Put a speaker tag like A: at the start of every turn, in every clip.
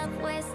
A: up, stop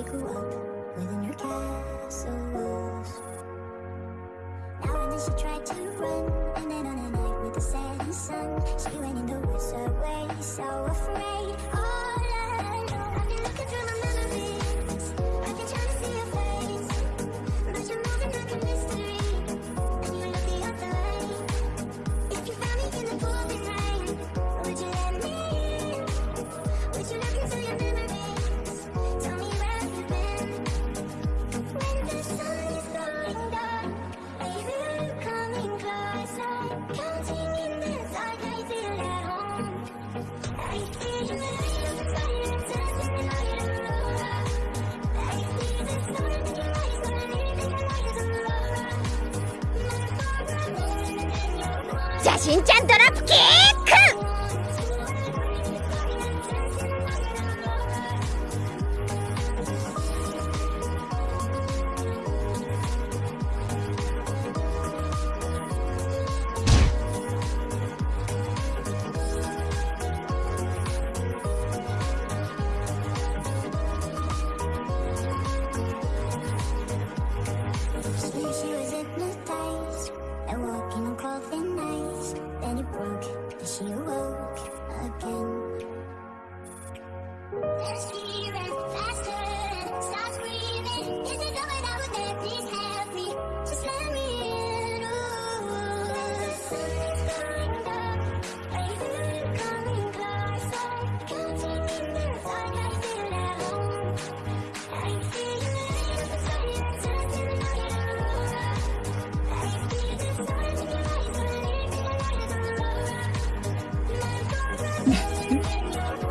B: you grew up within her castle walls. Now and then she tried to.
A: しちゃんドラ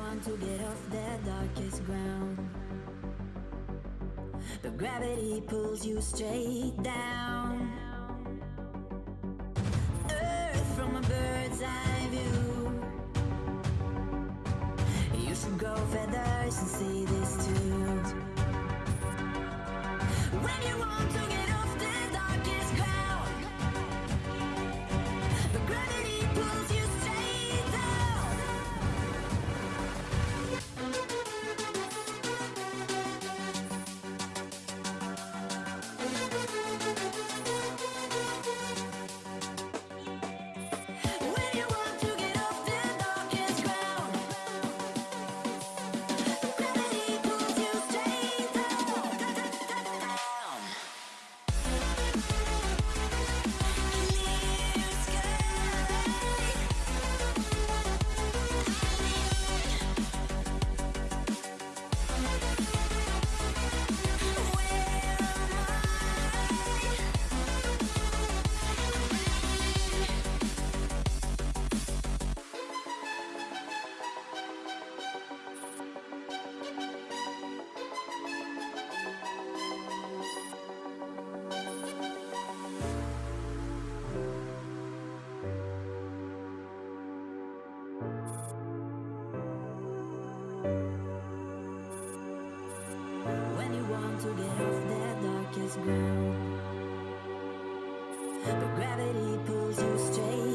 B: want to get
C: off that darkest ground. But gravity pulls you straight down. But gravity pulls you straight.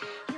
A: You're